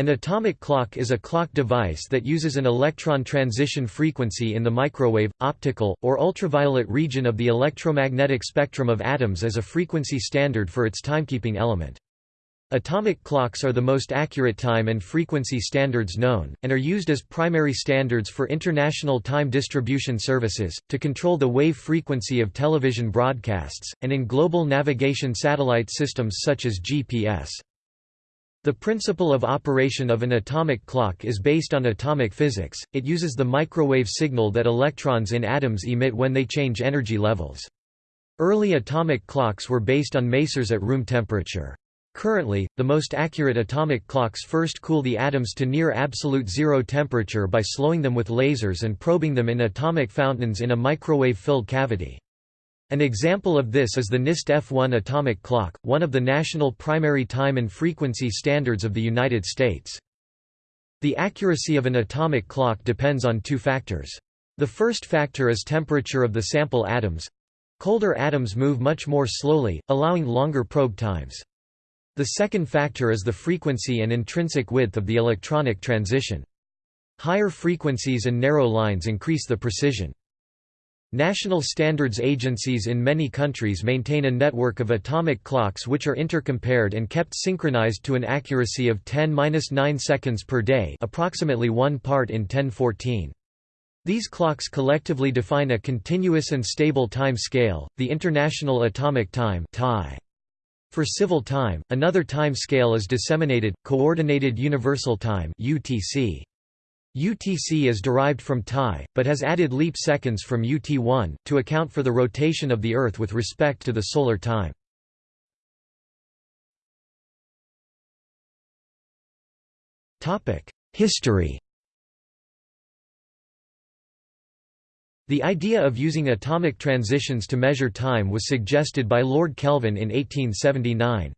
An atomic clock is a clock device that uses an electron transition frequency in the microwave, optical, or ultraviolet region of the electromagnetic spectrum of atoms as a frequency standard for its timekeeping element. Atomic clocks are the most accurate time and frequency standards known, and are used as primary standards for international time distribution services, to control the wave frequency of television broadcasts, and in global navigation satellite systems such as GPS. The principle of operation of an atomic clock is based on atomic physics, it uses the microwave signal that electrons in atoms emit when they change energy levels. Early atomic clocks were based on masers at room temperature. Currently, the most accurate atomic clocks first cool the atoms to near absolute zero temperature by slowing them with lasers and probing them in atomic fountains in a microwave-filled cavity. An example of this is the NIST F1 atomic clock, one of the national primary time and frequency standards of the United States. The accuracy of an atomic clock depends on two factors. The first factor is temperature of the sample atoms. Colder atoms move much more slowly, allowing longer probe times. The second factor is the frequency and intrinsic width of the electronic transition. Higher frequencies and narrow lines increase the precision. National standards agencies in many countries maintain a network of atomic clocks which are intercompared and kept synchronized to an accuracy of 10-9 seconds per day approximately 1 part in 1014. These clocks collectively define a continuous and stable time scale, the International Atomic Time For civil time, another time scale is disseminated, Coordinated Universal Time UTC. UTC is derived from TAI, but has added leap seconds from UT1, to account for the rotation of the Earth with respect to the solar time. History The idea of using atomic transitions to measure time was suggested by Lord Kelvin in 1879.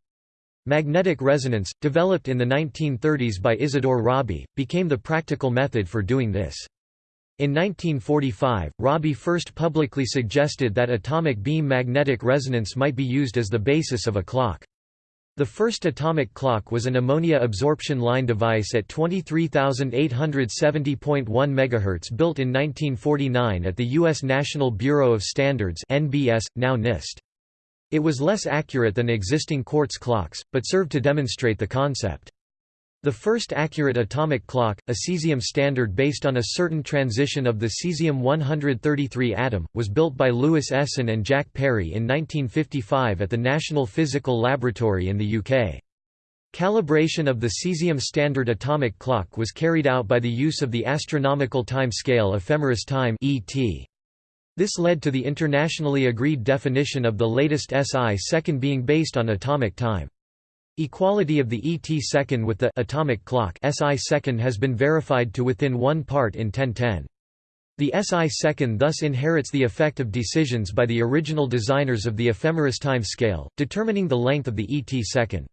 Magnetic resonance, developed in the 1930s by Isidore Rabi, became the practical method for doing this. In 1945, Rabi first publicly suggested that atomic beam magnetic resonance might be used as the basis of a clock. The first atomic clock was an ammonia absorption line device at 23,870.1 MHz built in 1949 at the U.S. National Bureau of Standards NBS, now NIST. It was less accurate than existing quartz clocks, but served to demonstrate the concept. The first accurate atomic clock, a cesium standard based on a certain transition of the cesium-133 atom, was built by Louis Essen and Jack Parry in 1955 at the National Physical Laboratory in the UK. Calibration of the cesium standard atomic clock was carried out by the use of the astronomical time scale ephemeris time ET. This led to the internationally agreed definition of the latest SI second being based on atomic time. Equality of the ET second with the atomic clock SI second has been verified to within one part in 1010. The SI second thus inherits the effect of decisions by the original designers of the ephemeris time scale, determining the length of the ET second.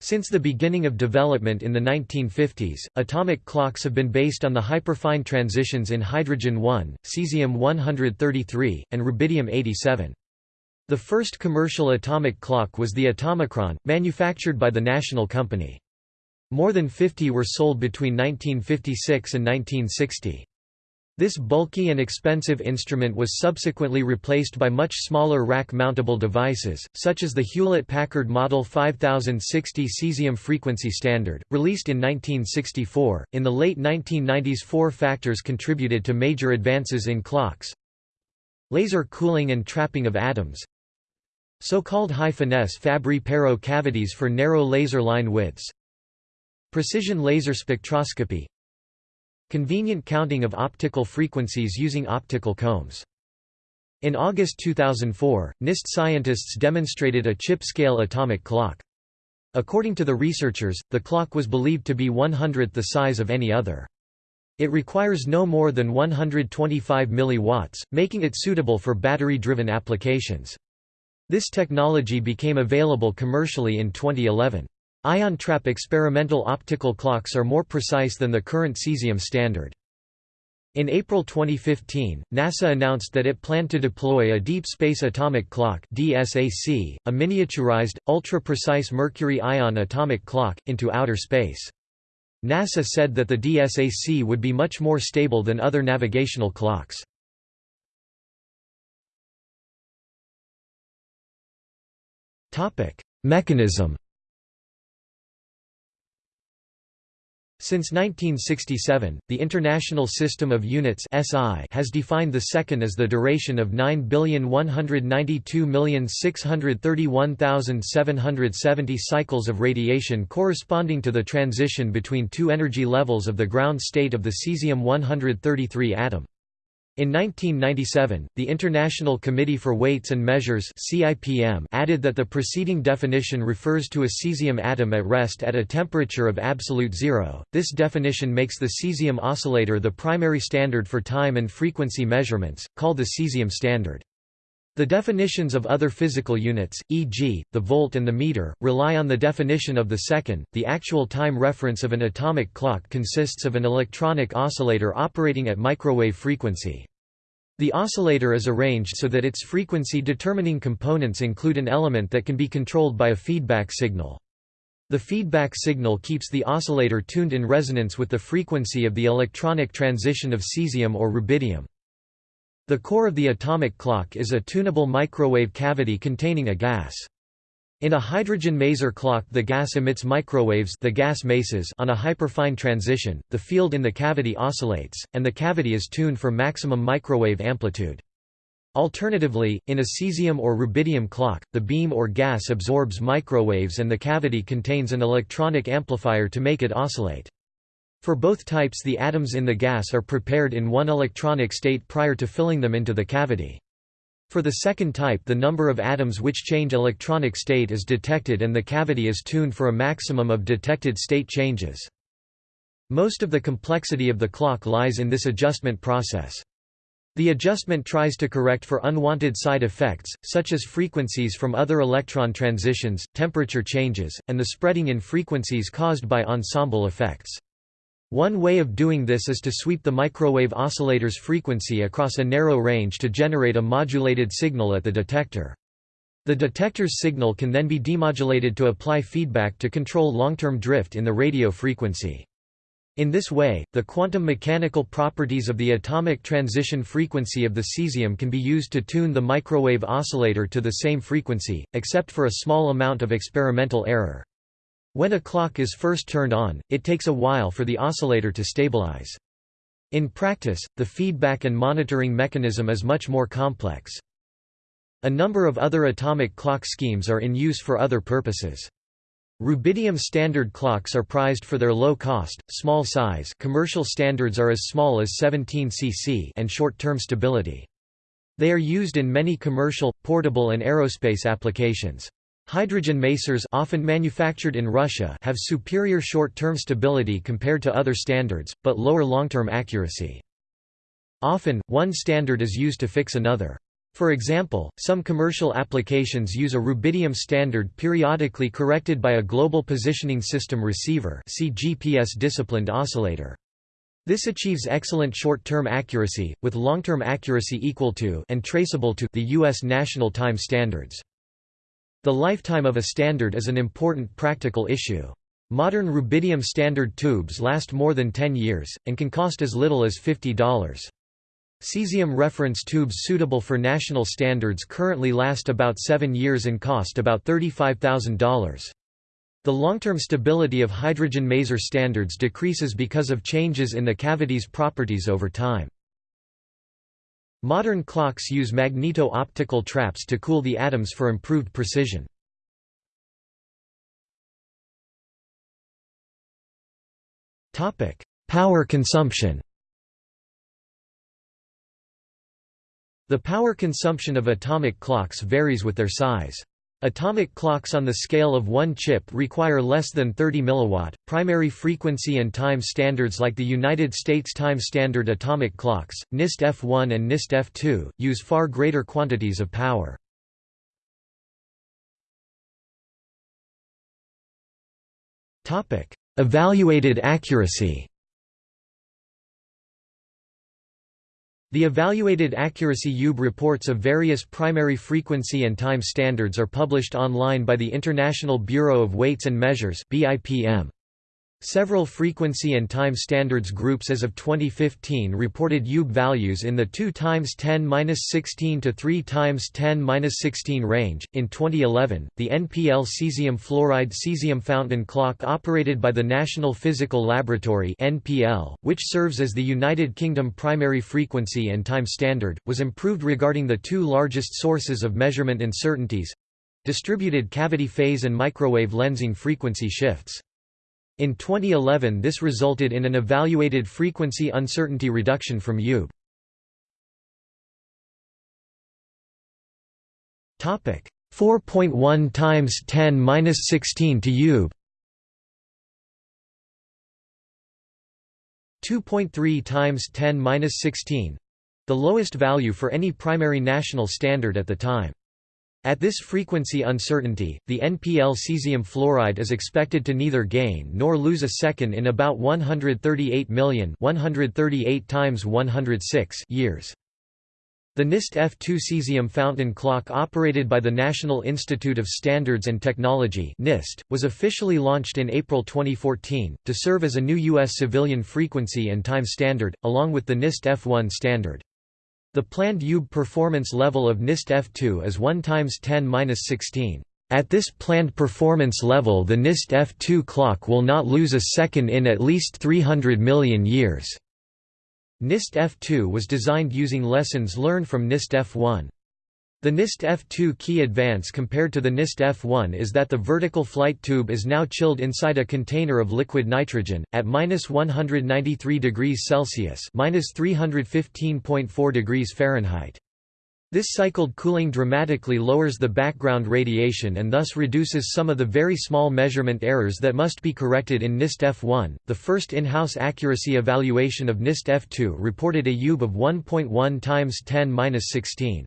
Since the beginning of development in the 1950s, atomic clocks have been based on the hyperfine transitions in hydrogen-1, cesium-133, and rubidium-87. The first commercial atomic clock was the Atomichron, manufactured by the National Company. More than 50 were sold between 1956 and 1960. This bulky and expensive instrument was subsequently replaced by much smaller rack-mountable devices, such as the Hewlett-Packard Model 5060 cesium frequency standard, released in 1964. In the late 1990s, four factors contributed to major advances in clocks: laser cooling and trapping of atoms, so-called high-finesse Fabry-Perot cavities for narrow laser line widths, precision laser spectroscopy, Convenient counting of optical frequencies using optical combs. In August 2004, NIST scientists demonstrated a chip-scale atomic clock. According to the researchers, the clock was believed to be one-hundredth the size of any other. It requires no more than 125 mW, making it suitable for battery-driven applications. This technology became available commercially in 2011. Ion trap experimental optical clocks are more precise than the current cesium standard. In April 2015, NASA announced that it planned to deploy a Deep Space Atomic Clock DSAC, a miniaturized, ultra-precise mercury ion atomic clock, into outer space. NASA said that the DSAC would be much more stable than other navigational clocks. Mechanism Since 1967, the International System of Units (SI) has defined the second as the duration of 9,192,631,770 cycles of radiation corresponding to the transition between two energy levels of the ground state of the cesium-133 atom. In 1997, the International Committee for Weights and Measures (CIPM) added that the preceding definition refers to a cesium atom at rest at a temperature of absolute zero. This definition makes the cesium oscillator the primary standard for time and frequency measurements, called the cesium standard. The definitions of other physical units, e.g., the volt and the meter, rely on the definition of the second. The actual time reference of an atomic clock consists of an electronic oscillator operating at microwave frequency. The oscillator is arranged so that its frequency determining components include an element that can be controlled by a feedback signal. The feedback signal keeps the oscillator tuned in resonance with the frequency of the electronic transition of cesium or rubidium. The core of the atomic clock is a tunable microwave cavity containing a gas. In a hydrogen maser clock the gas emits microwaves the gas masers on a hyperfine transition, the field in the cavity oscillates, and the cavity is tuned for maximum microwave amplitude. Alternatively, in a cesium or rubidium clock, the beam or gas absorbs microwaves and the cavity contains an electronic amplifier to make it oscillate. For both types the atoms in the gas are prepared in one electronic state prior to filling them into the cavity. For the second type the number of atoms which change electronic state is detected and the cavity is tuned for a maximum of detected state changes. Most of the complexity of the clock lies in this adjustment process. The adjustment tries to correct for unwanted side effects, such as frequencies from other electron transitions, temperature changes, and the spreading in frequencies caused by ensemble effects. One way of doing this is to sweep the microwave oscillator's frequency across a narrow range to generate a modulated signal at the detector. The detector's signal can then be demodulated to apply feedback to control long-term drift in the radio frequency. In this way, the quantum mechanical properties of the atomic transition frequency of the cesium can be used to tune the microwave oscillator to the same frequency, except for a small amount of experimental error. When a clock is first turned on, it takes a while for the oscillator to stabilize. In practice, the feedback and monitoring mechanism is much more complex. A number of other atomic clock schemes are in use for other purposes. Rubidium standard clocks are prized for their low cost, small size commercial standards are as small as 17 cc and short-term stability. They are used in many commercial, portable and aerospace applications. Hydrogen masers often manufactured in Russia have superior short-term stability compared to other standards, but lower long-term accuracy. Often, one standard is used to fix another. For example, some commercial applications use a rubidium standard periodically corrected by a Global Positioning System Receiver see GPS disciplined oscillator. This achieves excellent short-term accuracy, with long-term accuracy equal to and traceable to the U.S. national time standards. The lifetime of a standard is an important practical issue. Modern rubidium standard tubes last more than 10 years, and can cost as little as $50. Cesium reference tubes suitable for national standards currently last about 7 years and cost about $35,000. The long-term stability of hydrogen maser standards decreases because of changes in the cavity's properties over time. Modern clocks use magneto-optical traps to cool the atoms for improved precision. Power consumption The power consumption of atomic clocks varies with their size. Atomic clocks on the scale of one chip require less than 30 mW. Primary frequency and time standards like the United States Time Standard atomic clocks, NIST F1 and NIST F2, use far greater quantities of power. Evaluated accuracy. The evaluated accuracy UB reports of various primary frequency and time standards are published online by the International Bureau of Weights and Measures BIPM. Several frequency and time standards groups as of 2015 reported UB values in the 2 times 10^-16 to 3 times 10^-16 range. In 2011, the NPL cesium fluoride cesium fountain clock operated by the National Physical Laboratory (NPL), which serves as the United Kingdom primary frequency and time standard, was improved regarding the two largest sources of measurement uncertainties: distributed cavity phase and microwave lensing frequency shifts. In 2011 this resulted in an evaluated frequency uncertainty reduction from UB. Topic 4.1 times 10 minus 16 to UB 2.3 times 10 minus 16 the lowest value for any primary national standard at the time. At this frequency uncertainty, the NPL cesium fluoride is expected to neither gain nor lose a second in about 138 million 138 times 106 years. The NIST F2 cesium fountain clock operated by the National Institute of Standards and Technology NIST, was officially launched in April 2014, to serve as a new U.S. civilian frequency and time standard, along with the NIST F1 standard. The planned UB performance level of NIST F2 is 1 times 10-16. At this planned performance level the NIST F2 clock will not lose a second in at least 300 million years. NIST F2 was designed using lessons learned from NIST F1. The NIST F2 key advance compared to the NIST F1 is that the vertical flight tube is now chilled inside a container of liquid nitrogen, at minus 193 degrees Celsius minus 315.4 degrees Fahrenheit. This cycled cooling dramatically lowers the background radiation and thus reduces some of the very small measurement errors that must be corrected in NIST F1. The first in-house accuracy evaluation of NIST F2 reported a UB of 1.1 times 10^-16.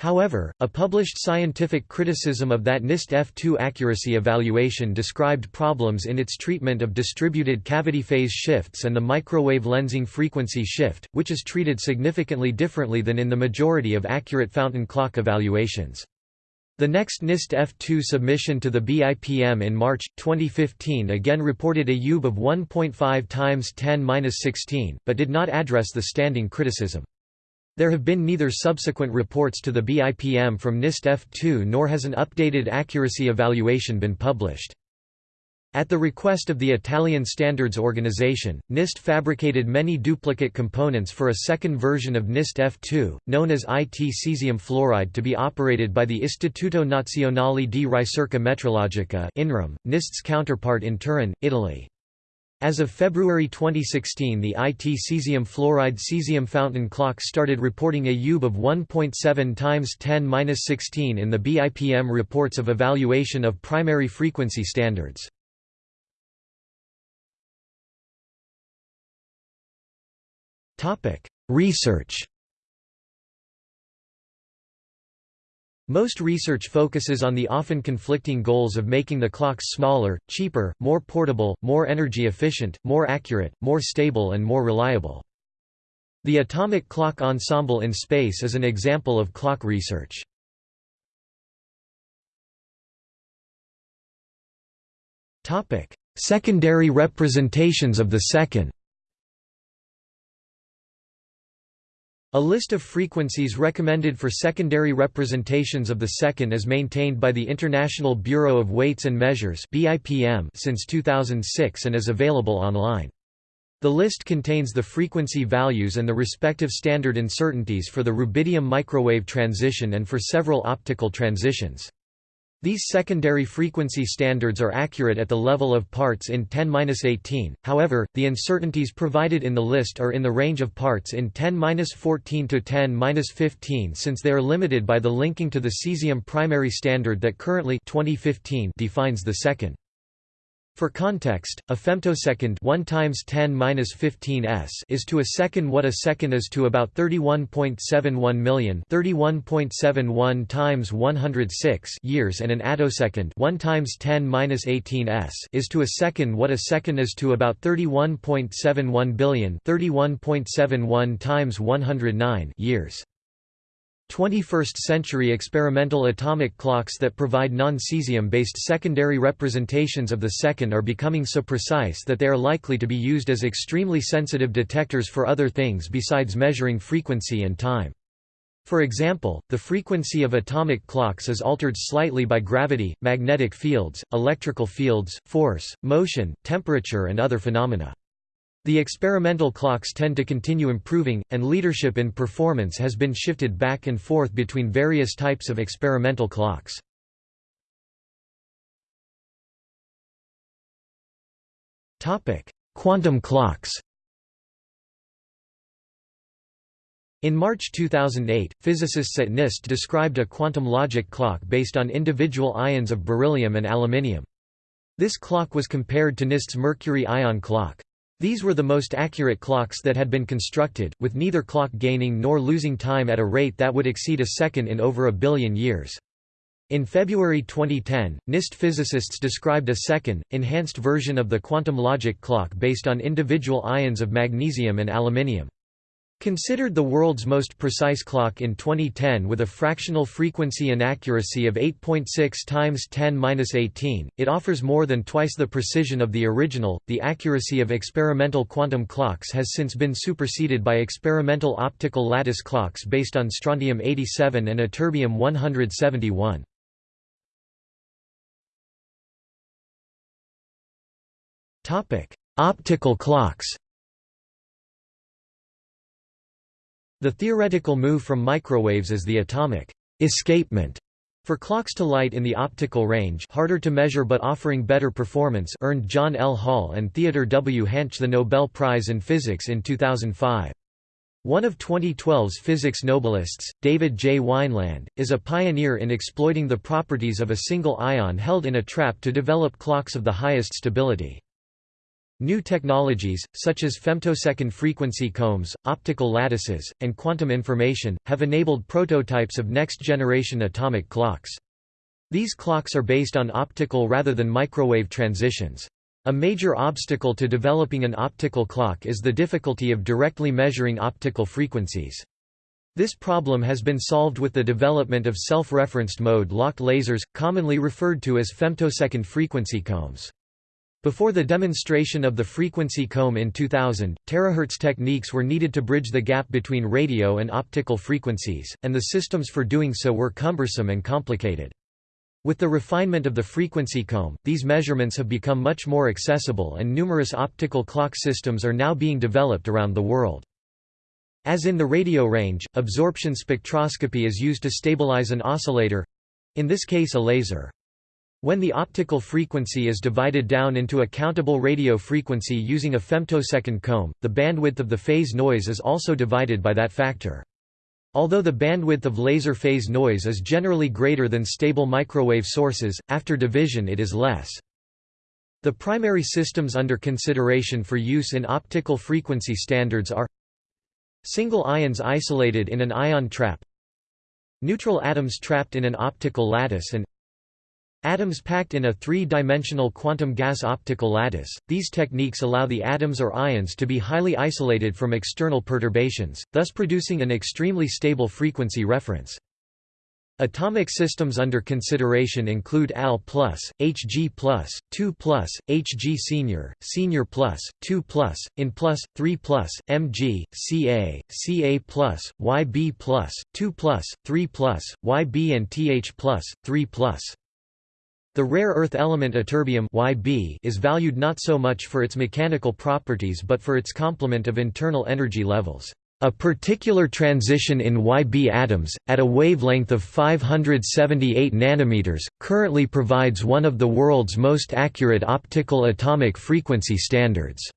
However, a published scientific criticism of that NIST F2 accuracy evaluation described problems in its treatment of distributed cavity phase shifts and the microwave lensing frequency shift, which is treated significantly differently than in the majority of accurate fountain clock evaluations. The next NIST F2 submission to the BIPM in March 2015 again reported a UB of 1.5 times 10^-16, but did not address the standing criticism. There have been neither subsequent reports to the BIPM from NIST F2 nor has an updated accuracy evaluation been published. At the request of the Italian Standards Organization, NIST fabricated many duplicate components for a second version of NIST F2, known as IT cesium fluoride to be operated by the Istituto Nazionale di Ricerca Metrologica NIST's counterpart in Turin, Italy. As of February 2016 the IT cesium fluoride cesium fountain clock started reporting a UB of 1.7 times 10-16 in the BIPM reports of evaluation of primary frequency standards. Research Most research focuses on the often conflicting goals of making the clocks smaller, cheaper, more portable, more energy efficient, more accurate, more stable and more reliable. The Atomic Clock Ensemble in Space is an example of clock research. Secondary representations of the second A list of frequencies recommended for secondary representations of the second is maintained by the International Bureau of Weights and Measures since 2006 and is available online. The list contains the frequency values and the respective standard uncertainties for the rubidium microwave transition and for several optical transitions. These secondary frequency standards are accurate at the level of parts in 10-18, however, the uncertainties provided in the list are in the range of parts in 10-14 to 10-15 since they are limited by the linking to the cesium primary standard that currently 2015 defines the second. For context, a femtosecond 1 times 10 minus 15 s is to a second what a second is to about 31.71 million 31.71 times 106 years and an attosecond 1 times 10 minus 18 s is to a second what a second is to about 31.71 billion 31.71 times 109 years. 21st-century experimental atomic clocks that provide non-cesium-based secondary representations of the second are becoming so precise that they are likely to be used as extremely sensitive detectors for other things besides measuring frequency and time. For example, the frequency of atomic clocks is altered slightly by gravity, magnetic fields, electrical fields, force, motion, temperature and other phenomena. The experimental clocks tend to continue improving, and leadership in performance has been shifted back and forth between various types of experimental clocks. Quantum clocks In March 2008, physicists at NIST described a quantum logic clock based on individual ions of beryllium and aluminium. This clock was compared to NIST's mercury ion clock. These were the most accurate clocks that had been constructed, with neither clock gaining nor losing time at a rate that would exceed a second in over a billion years. In February 2010, NIST physicists described a second, enhanced version of the quantum logic clock based on individual ions of magnesium and aluminium. Considered the world's most precise clock in 2010 with a fractional frequency inaccuracy of 8.6 times 10^-18, it offers more than twice the precision of the original. The accuracy of experimental quantum clocks has since been superseded by experimental optical lattice clocks based on strontium-87 and ytterbium-171. Topic: Optical clocks. The theoretical move from microwaves is the atomic escapement for clocks to light in the optical range harder to measure but offering better performance earned John L. Hall and Theodore W. Hänsch the Nobel Prize in Physics in 2005. One of 2012's physics Nobelists, David J. Wineland, is a pioneer in exploiting the properties of a single ion held in a trap to develop clocks of the highest stability. New technologies, such as femtosecond frequency combs, optical lattices, and quantum information, have enabled prototypes of next-generation atomic clocks. These clocks are based on optical rather than microwave transitions. A major obstacle to developing an optical clock is the difficulty of directly measuring optical frequencies. This problem has been solved with the development of self-referenced mode-locked lasers, commonly referred to as femtosecond frequency combs. Before the demonstration of the frequency comb in 2000, terahertz techniques were needed to bridge the gap between radio and optical frequencies, and the systems for doing so were cumbersome and complicated. With the refinement of the frequency comb, these measurements have become much more accessible and numerous optical clock systems are now being developed around the world. As in the radio range, absorption spectroscopy is used to stabilize an oscillator—in this case a laser. When the optical frequency is divided down into a countable radio frequency using a femtosecond comb, the bandwidth of the phase noise is also divided by that factor. Although the bandwidth of laser phase noise is generally greater than stable microwave sources, after division it is less. The primary systems under consideration for use in optical frequency standards are Single ions isolated in an ion trap Neutral atoms trapped in an optical lattice and Atoms packed in a three-dimensional quantum gas optical lattice, these techniques allow the atoms or ions to be highly isolated from external perturbations, thus producing an extremely stable frequency reference. Atomic systems under consideration include AL+, Hg+, 2+, Hg senior, senior+, 2+, IN+, 3+, Mg, Ca, Ca+, Yb+, 2+, 3+, Yb and Th+, 3+. The rare earth element ytterbium Yb is valued not so much for its mechanical properties but for its complement of internal energy levels. A particular transition in Yb atoms, at a wavelength of 578 nanometers, currently provides one of the world's most accurate optical atomic frequency standards,"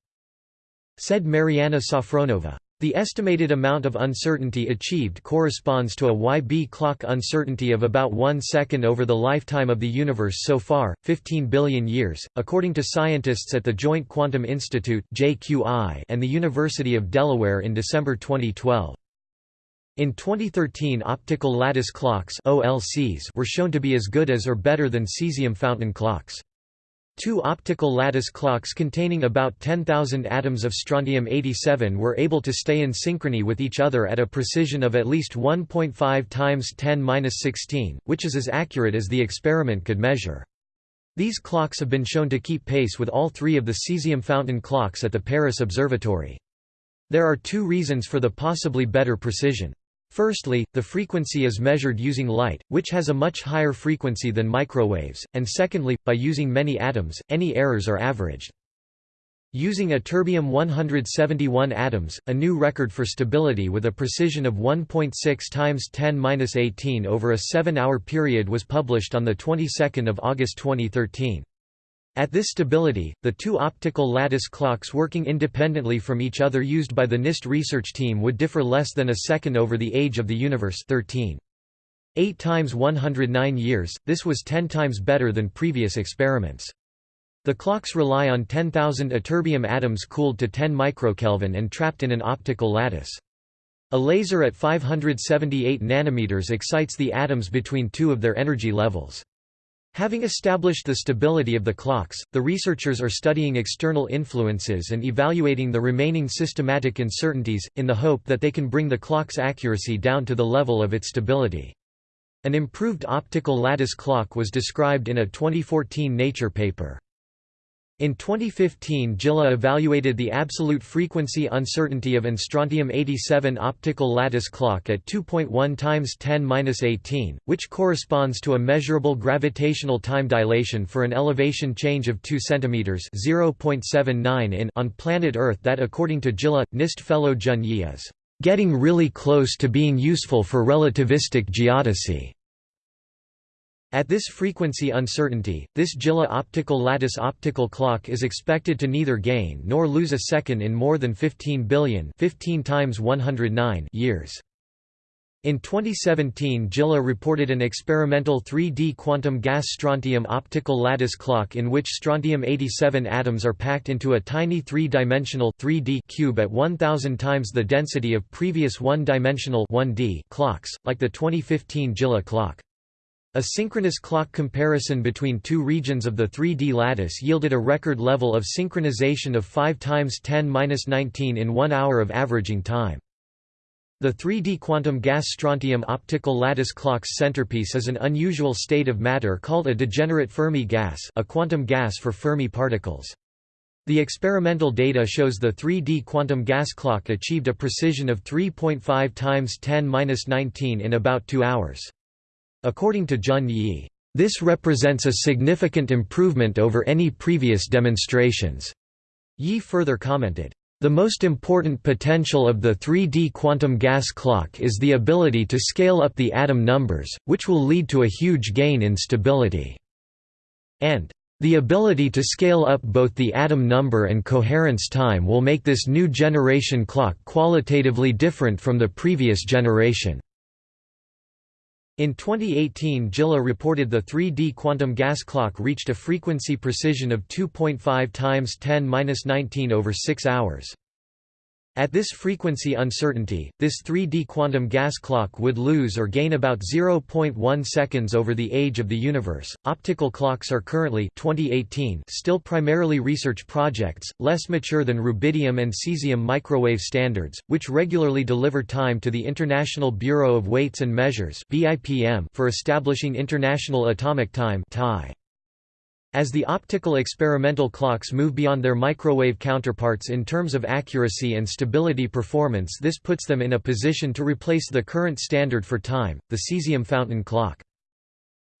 said Marianna Safronova. The estimated amount of uncertainty achieved corresponds to a YB clock uncertainty of about 1 second over the lifetime of the universe so far, 15 billion years, according to scientists at the Joint Quantum Institute and the University of Delaware in December 2012. In 2013 optical lattice clocks were shown to be as good as or better than cesium fountain clocks. Two optical lattice clocks containing about 10,000 atoms of strontium-87 were able to stay in synchrony with each other at a precision of at least 1.5 times 10^-16, which is as accurate as the experiment could measure. These clocks have been shown to keep pace with all three of the cesium fountain clocks at the Paris Observatory. There are two reasons for the possibly better precision. Firstly, the frequency is measured using light, which has a much higher frequency than microwaves, and secondly, by using many atoms, any errors are averaged. Using ytterbium-171 atoms, a new record for stability with a precision of 1.6 times 10^-18 over a 7-hour period was published on the 22nd of August 2013. At this stability, the two optical lattice clocks working independently from each other used by the NIST research team would differ less than a second over the age of the universe 13. 8 times 109 years, this was 10 times better than previous experiments. The clocks rely on 10,000 ytterbium atoms cooled to 10 microkelvin and trapped in an optical lattice. A laser at 578 nanometers excites the atoms between two of their energy levels. Having established the stability of the clocks, the researchers are studying external influences and evaluating the remaining systematic uncertainties, in the hope that they can bring the clock's accuracy down to the level of its stability. An improved optical lattice clock was described in a 2014 Nature paper. In 2015 JILA evaluated the absolute frequency uncertainty of an strontium-87 optical lattice clock at 2.1 times 10^-18, which corresponds to a measurable gravitational time dilation for an elevation change of 2 cm (0.79 in) on planet Earth that according to JILA, NIST fellow Jun Ye is "...getting really close to being useful for relativistic geodesy." At this frequency uncertainty, this JILA optical lattice optical clock is expected to neither gain nor lose a second in more than 15 billion 15 times 109 years. In 2017 JILA reported an experimental 3D quantum gas strontium optical lattice clock in which strontium-87 atoms are packed into a tiny three-dimensional cube at 1000 times the density of previous one-dimensional clocks, like the 2015 JILA clock. A synchronous clock comparison between two regions of the 3D lattice yielded a record level of synchronization of 5 times 10^-19 in one hour of averaging time. The 3D quantum gas strontium optical lattice clock's centerpiece is an unusual state of matter called a degenerate Fermi gas a quantum gas for Fermi particles. The experimental data shows the 3D quantum gas clock achieved a precision of 3.5 times 10^-19 in about two hours. According to Jun Ye, this represents a significant improvement over any previous demonstrations. Ye further commented, the most important potential of the 3D quantum gas clock is the ability to scale up the atom numbers, which will lead to a huge gain in stability. And the ability to scale up both the atom number and coherence time will make this new generation clock qualitatively different from the previous generation. In 2018 JILA reported the 3D quantum gas clock reached a frequency precision of 2.5 times 10^-19 over 6 hours. At this frequency uncertainty, this 3D quantum gas clock would lose or gain about 0.1 seconds over the age of the universe. Optical clocks are currently 2018 still primarily research projects, less mature than rubidium and cesium microwave standards, which regularly deliver time to the International Bureau of Weights and Measures (BIPM) for establishing international atomic time (TAI). As the optical experimental clocks move beyond their microwave counterparts in terms of accuracy and stability performance this puts them in a position to replace the current standard for time, the cesium fountain clock.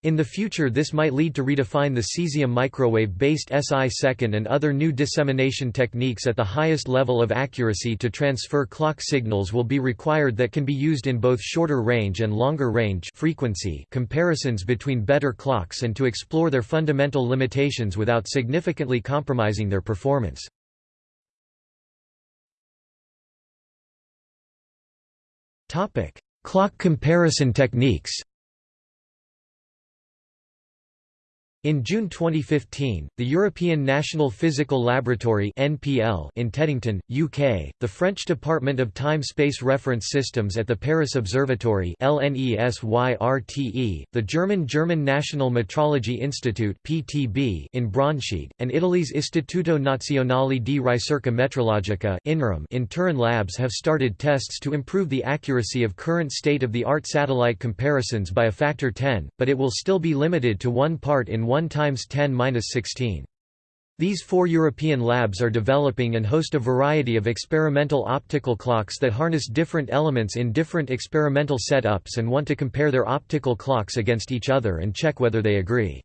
In the future this might lead to redefine the cesium microwave-based SI second and other new dissemination techniques at the highest level of accuracy to transfer clock signals will be required that can be used in both shorter range and longer range frequency comparisons between better clocks and to explore their fundamental limitations without significantly compromising their performance. Clock comparison techniques In June 2015, the European National Physical Laboratory (NPL) in Teddington, UK, the French Department of Time-Space Reference Systems at the Paris Observatory (LNESYRTE), the German German National Metrology Institute (PTB) in Braunschweig, and Italy's Istituto Nazionale di Ricerca Metrologica (INRIM) in Turin labs have started tests to improve the accuracy of current state-of-the-art satellite comparisons by a factor 10, but it will still be limited to one part in 1 times 10^-16. These four European labs are developing and host a variety of experimental optical clocks that harness different elements in different experimental setups and want to compare their optical clocks against each other and check whether they agree.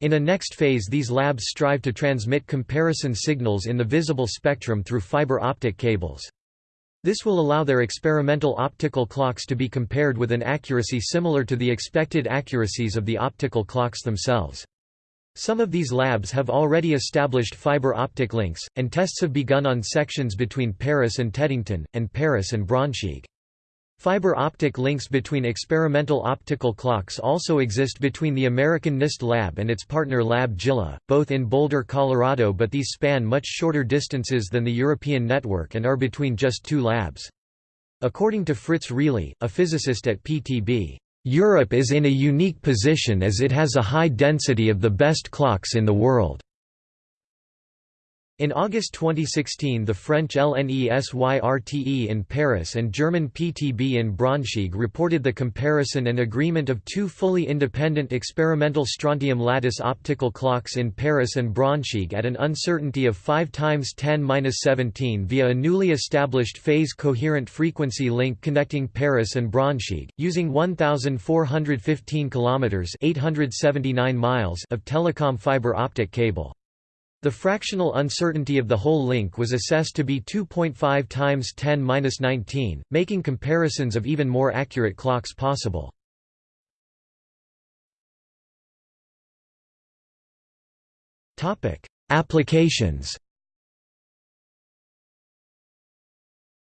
In a next phase these labs strive to transmit comparison signals in the visible spectrum through fiber optic cables. This will allow their experimental optical clocks to be compared with an accuracy similar to the expected accuracies of the optical clocks themselves. Some of these labs have already established fiber optic links, and tests have begun on sections between Paris and Teddington, and Paris and Braunschweig. Fiber optic links between experimental optical clocks also exist between the American NIST lab and its partner Lab JILA, both in Boulder, Colorado but these span much shorter distances than the European network and are between just two labs. According to Fritz Riehle, a physicist at PTB, Europe is in a unique position as it has a high density of the best clocks in the world. In August 2016 the French LNESYRTE in Paris and German PTB in Braunschweig reported the comparison and agreement of two fully independent experimental strontium lattice optical clocks in Paris and Braunschweig at an uncertainty of 5 times 10^-17 via a newly established phase-coherent frequency link connecting Paris and Braunschweig, using 1,415 km 879 miles of telecom fiber optic cable. The fractional uncertainty of the whole link was assessed to be 2.5 times 10^-19, making comparisons of even more accurate clocks possible. Topic: Applications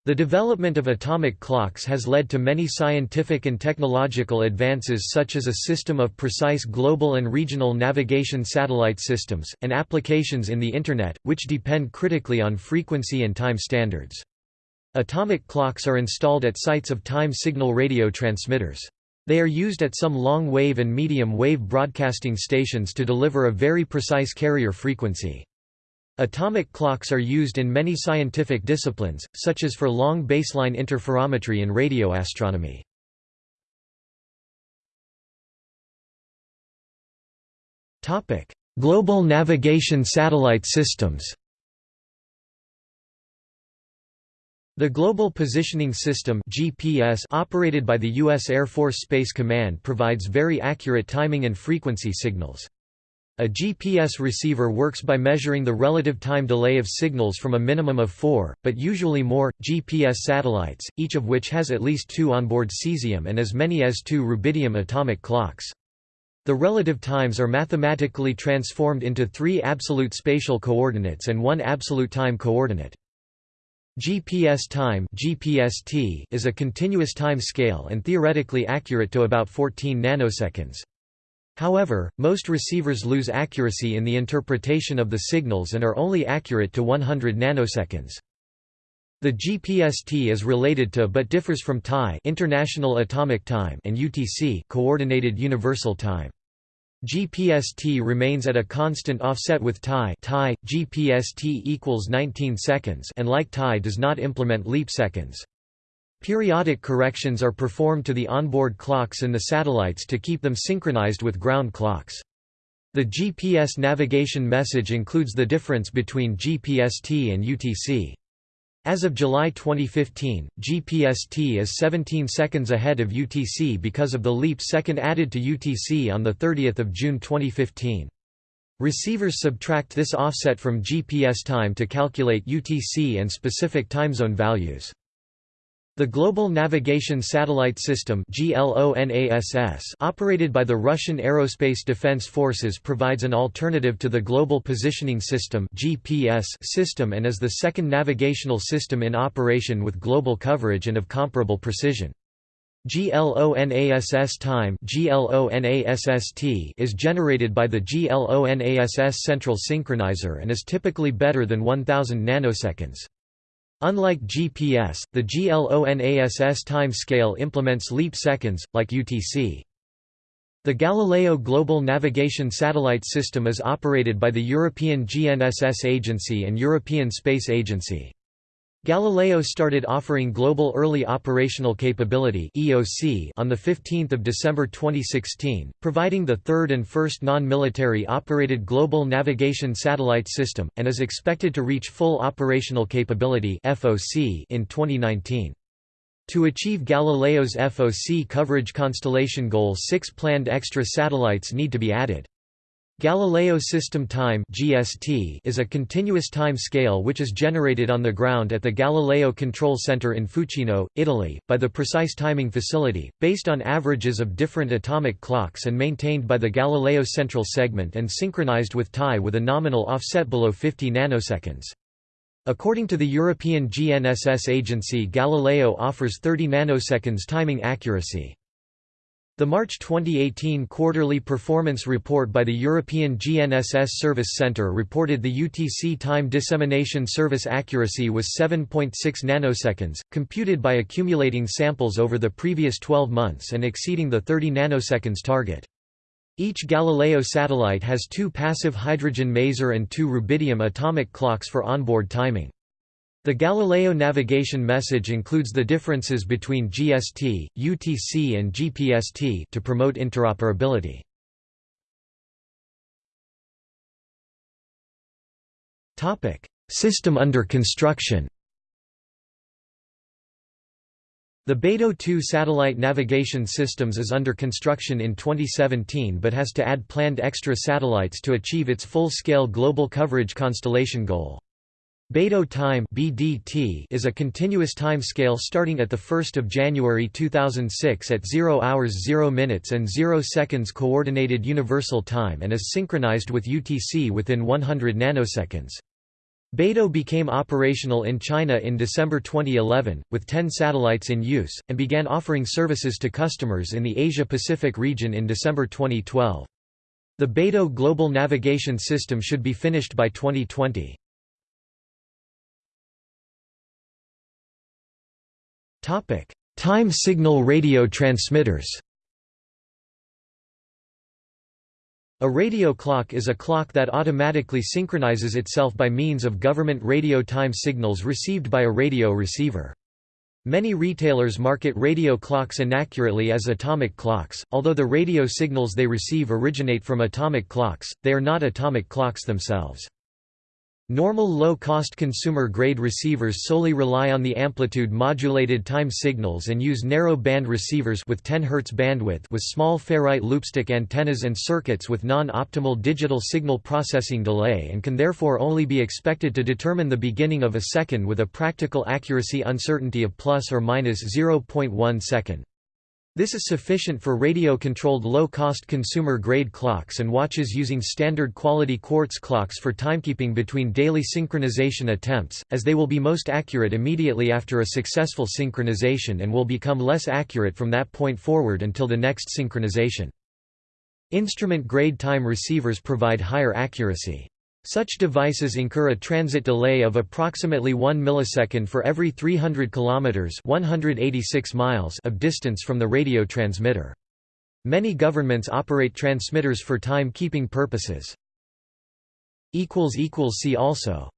The development of atomic clocks has led to many scientific and technological advances such as a system of precise global and regional navigation satellite systems, and applications in the Internet, which depend critically on frequency and time standards. Atomic clocks are installed at sites of time signal radio transmitters. They are used at some long-wave and medium-wave broadcasting stations to deliver a very precise carrier frequency. Atomic clocks are used in many scientific disciplines, such as for long baseline interferometry in radio astronomy. Global navigation satellite systems The Global Positioning System GPS operated by the U.S. Air Force Space Command provides very accurate timing and frequency signals. A GPS receiver works by measuring the relative time delay of signals from a minimum of four, but usually more, GPS satellites, each of which has at least two onboard cesium and as many as two rubidium atomic clocks. The relative times are mathematically transformed into three absolute spatial coordinates and one absolute time coordinate. GPS time is a continuous time scale and theoretically accurate to about 14 nanoseconds. However, most receivers lose accuracy in the interpretation of the signals and are only accurate to 100 nanoseconds. The GPST is related to but differs from TAI International Atomic Time and UTC Coordinated Universal Time. GPST remains at a constant offset with TAI, TAI GPST equals 19 seconds and like TAI does not implement leap seconds. Periodic corrections are performed to the onboard clocks in the satellites to keep them synchronized with ground clocks. The GPS navigation message includes the difference between GPST and UTC. As of July 2015, GPST is 17 seconds ahead of UTC because of the leap second added to UTC on 30 June 2015. Receivers subtract this offset from GPS time to calculate UTC and specific timezone values. The Global Navigation Satellite System operated by the Russian Aerospace Defense Forces provides an alternative to the Global Positioning System system and is the second navigational system in operation with global coverage and of comparable precision. GLONASS time is generated by the GLONASS central synchronizer and is typically better than 1000 nanoseconds. Unlike GPS, the GLONASS time scale implements leap seconds, like UTC. The Galileo Global Navigation Satellite System is operated by the European GNSS Agency and European Space Agency. Galileo started offering Global Early Operational Capability (EOC) on 15 December 2016, providing the third and first non-military operated global navigation satellite system, and is expected to reach full operational capability (FOC) in 2019. To achieve Galileo's FOC coverage constellation goal six planned extra satellites need to be added. Galileo System Time (GST) is a continuous time scale which is generated on the ground at the Galileo Control Center in Fucino, Italy, by the Precise Timing Facility, based on averages of different atomic clocks and maintained by the Galileo Central Segment and synchronized with TAI with a nominal offset below 50 nanoseconds. According to the European GNSS Agency Galileo offers 30 nanoseconds timing accuracy. The March 2018 quarterly performance report by the European GNSS Service Centre reported the UTC time dissemination service accuracy was 7.6 nanoseconds, computed by accumulating samples over the previous 12 months and exceeding the 30 nanoseconds target. Each Galileo satellite has two passive hydrogen maser and two rubidium atomic clocks for onboard timing. The Galileo navigation message includes the differences between GST, UTC and GPST to promote interoperability. Topic: System under construction The Beidou 2 satellite navigation systems is under construction in 2017 but has to add planned extra satellites to achieve its full-scale global coverage constellation goal. Beidou time (BDT) is a continuous time scale starting at the 1st of January 2006 at 0 hours 0 minutes and 0 seconds coordinated universal time and is synchronized with UTC within 100 nanoseconds. Beidou became operational in China in December 2011, with 10 satellites in use, and began offering services to customers in the Asia-Pacific region in December 2012. The Beidou Global Navigation System should be finished by 2020. Time signal radio transmitters. A radio clock is a clock that automatically synchronizes itself by means of government radio time signals received by a radio receiver. Many retailers market radio clocks inaccurately as atomic clocks, although the radio signals they receive originate from atomic clocks, they are not atomic clocks themselves. Normal low-cost consumer-grade receivers solely rely on the amplitude-modulated time signals and use narrow-band receivers with 10 Hz bandwidth with small ferrite loopstick antennas and circuits with non-optimal digital signal processing delay and can therefore only be expected to determine the beginning of a second with a practical accuracy uncertainty of plus or minus 0.1 second. This is sufficient for radio-controlled low-cost consumer-grade clocks and watches using standard quality quartz clocks for timekeeping between daily synchronization attempts, as they will be most accurate immediately after a successful synchronization and will become less accurate from that point forward until the next synchronization. Instrument-grade time receivers provide higher accuracy. Such devices incur a transit delay of approximately 1 millisecond for every 300 kilometers (186 miles) of distance from the radio transmitter. Many governments operate transmitters for time-keeping purposes. See also